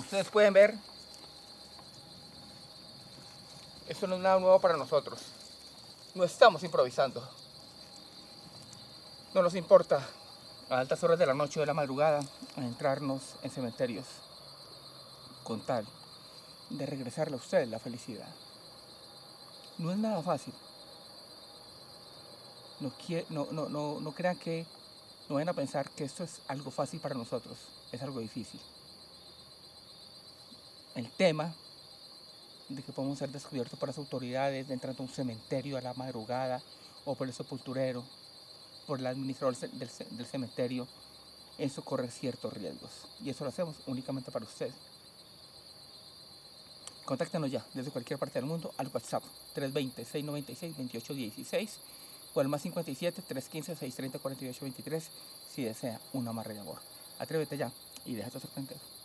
ustedes pueden ver, esto no es nada nuevo para nosotros. No estamos improvisando. No nos importa a altas horas de la noche o de la madrugada entrarnos en cementerios con tal de regresarle a ustedes la felicidad. No es nada fácil. No, no, no, no, no crean que no vayan a pensar que esto es algo fácil para nosotros, es algo difícil. El tema de que podemos ser descubiertos por las autoridades entrando a un cementerio a la madrugada o por el sepulturero, por el administrador del, cementerio, eso corre ciertos riesgos. Y eso lo hacemos únicamente para ustedes. Contáctenos ya desde cualquier parte del mundo al WhatsApp 320-696-2816 o al más 57-315-630-4823 si desea una amarre de amor. Atrévete ya y déjate sorprender.